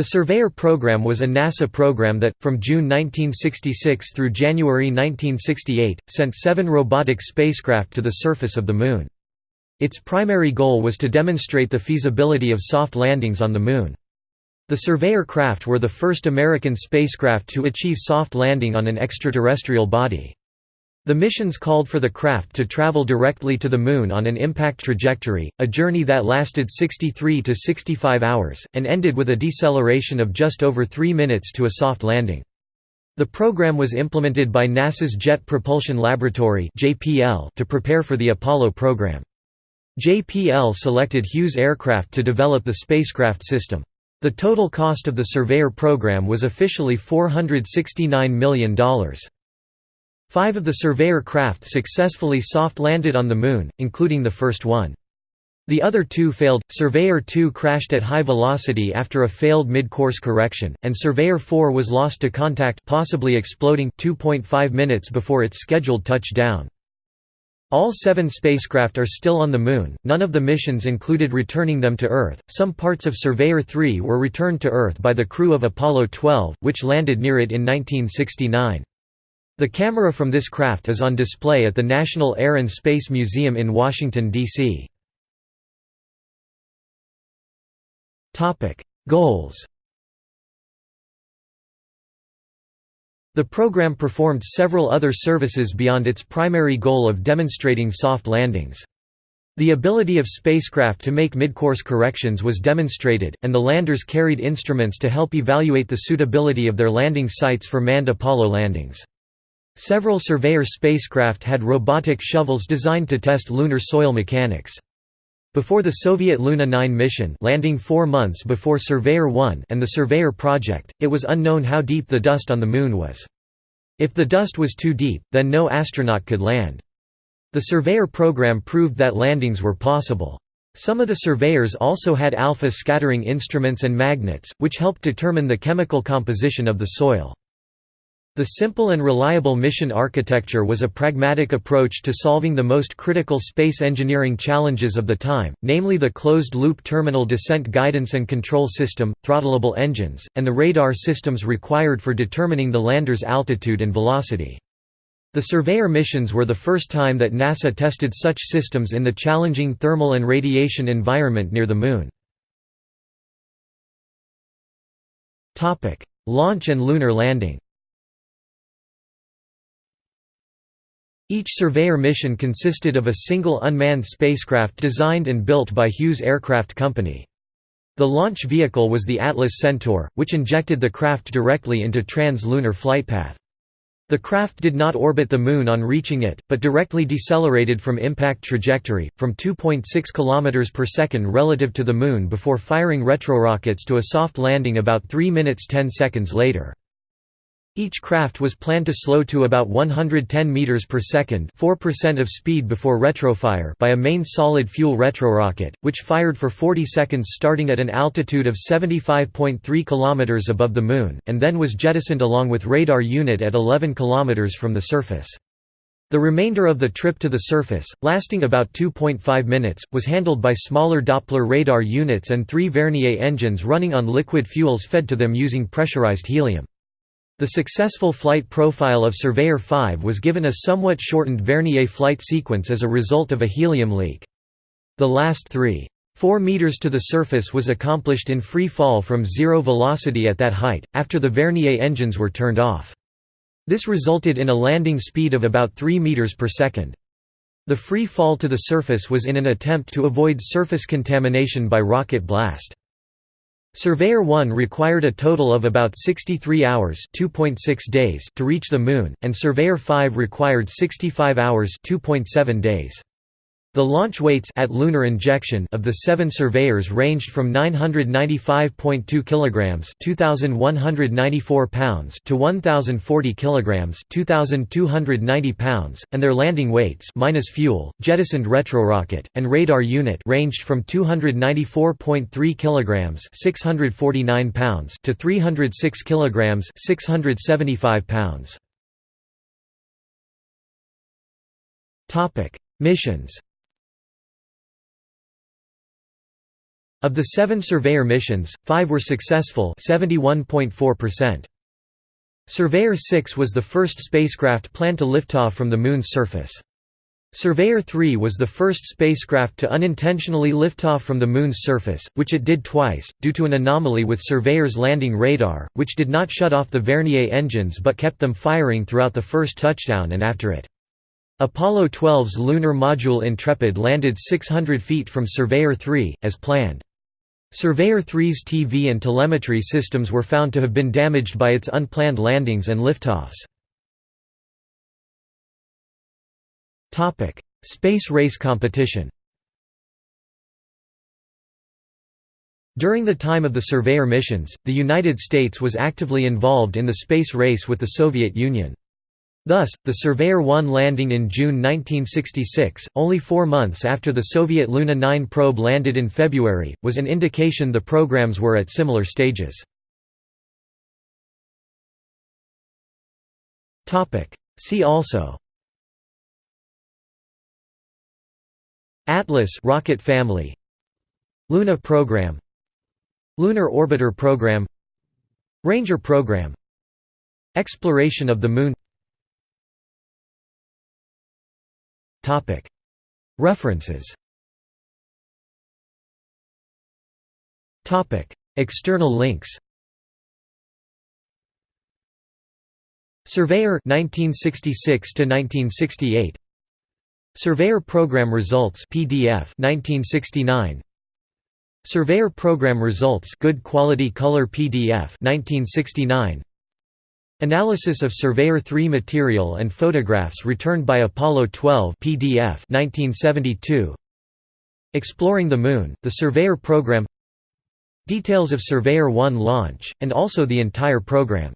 The Surveyor program was a NASA program that, from June 1966 through January 1968, sent seven robotic spacecraft to the surface of the Moon. Its primary goal was to demonstrate the feasibility of soft landings on the Moon. The Surveyor craft were the first American spacecraft to achieve soft landing on an extraterrestrial body. The missions called for the craft to travel directly to the Moon on an impact trajectory, a journey that lasted 63 to 65 hours, and ended with a deceleration of just over three minutes to a soft landing. The program was implemented by NASA's Jet Propulsion Laboratory to prepare for the Apollo program. JPL selected Hughes Aircraft to develop the spacecraft system. The total cost of the Surveyor program was officially $469 million. Five of the Surveyor craft successfully soft-landed on the Moon, including the first one. The other two failed. Surveyor 2 crashed at high velocity after a failed mid-course correction, and Surveyor 4 was lost to contact possibly exploding 2.5 minutes before its scheduled touchdown. All seven spacecraft are still on the Moon, none of the missions included returning them to Earth. Some parts of Surveyor 3 were returned to Earth by the crew of Apollo 12, which landed near it in 1969. The camera from this craft is on display at the National Air and Space Museum in Washington, D.C. Goals The program performed several other services beyond its primary goal of demonstrating soft landings. The ability of spacecraft to make midcourse corrections was demonstrated, and the landers carried instruments to help evaluate the suitability of their landing sites for manned Apollo landings. Several Surveyor spacecraft had robotic shovels designed to test lunar soil mechanics. Before the Soviet Luna 9 mission landing four months before Surveyor 1 and the Surveyor project, it was unknown how deep the dust on the Moon was. If the dust was too deep, then no astronaut could land. The Surveyor program proved that landings were possible. Some of the surveyors also had alpha scattering instruments and magnets, which helped determine the chemical composition of the soil. The simple and reliable mission architecture was a pragmatic approach to solving the most critical space engineering challenges of the time, namely the closed-loop terminal descent guidance and control system, throttleable engines, and the radar systems required for determining the lander's altitude and velocity. The Surveyor missions were the first time that NASA tested such systems in the challenging thermal and radiation environment near the Moon. Launch and lunar landing Each Surveyor mission consisted of a single unmanned spacecraft designed and built by Hughes Aircraft Company. The launch vehicle was the Atlas Centaur, which injected the craft directly into trans-lunar flightpath. The craft did not orbit the Moon on reaching it, but directly decelerated from impact trajectory, from 2.6 km per second relative to the Moon before firing retrorockets to a soft landing about 3 minutes 10 seconds later. Each craft was planned to slow to about 110 meters per second, 4% of speed before retrofire by a main solid fuel retrorocket, which fired for 40 seconds starting at an altitude of 75.3 kilometers above the moon and then was jettisoned along with radar unit at 11 kilometers from the surface. The remainder of the trip to the surface, lasting about 2.5 minutes, was handled by smaller Doppler radar units and three Vernier engines running on liquid fuels fed to them using pressurized helium. The successful flight profile of Surveyor 5 was given a somewhat shortened Vernier flight sequence as a result of a helium leak. The last three. 4 meters to the surface was accomplished in free fall from zero velocity at that height, after the Vernier engines were turned off. This resulted in a landing speed of about 3 meters per second. The free fall to the surface was in an attempt to avoid surface contamination by rocket blast. Surveyor 1 required a total of about 63 hours days to reach the Moon, and Surveyor 5 required 65 hours days. The launch weights at lunar injection of the seven surveyors ranged from 995.2 kilograms (2194 pounds) to 1040 kilograms (2290 pounds), and their landing weights minus fuel, jettisoned retrorocket, and radar unit ranged from 294.3 kilograms (649 pounds) to 306 kilograms (675 pounds). Topic: Missions Of the seven Surveyor missions, five were successful 71.4%. Surveyor 6 was the first spacecraft planned to liftoff from the Moon's surface. Surveyor 3 was the first spacecraft to unintentionally lift off from the Moon's surface, which it did twice, due to an anomaly with Surveyor's landing radar, which did not shut off the Vernier engines but kept them firing throughout the first touchdown and after it. Apollo 12's lunar module Intrepid landed 600 feet from Surveyor 3, as planned. Surveyor 3's TV and telemetry systems were found to have been damaged by its unplanned landings and liftoffs. Space race competition. During the time of the Surveyor missions, the United States was actively involved in the space race with the Soviet Union. Thus, the Surveyor 1 landing in June 1966, only four months after the Soviet Luna 9 probe landed in February, was an indication the programs were at similar stages. See also. Atlas rocket family. Luna program. Lunar Orbiter program. Ranger program. Exploration of the Moon References. External links. Surveyor 1966 to 1968 Surveyor Program Results PDF 1969 Surveyor Program Results Good Quality Color PDF 1969 Analysis of Surveyor 3 material and photographs returned by Apollo 12 PDF 1972 Exploring the Moon The Surveyor Program. Details of Surveyor 1 launch and also the entire program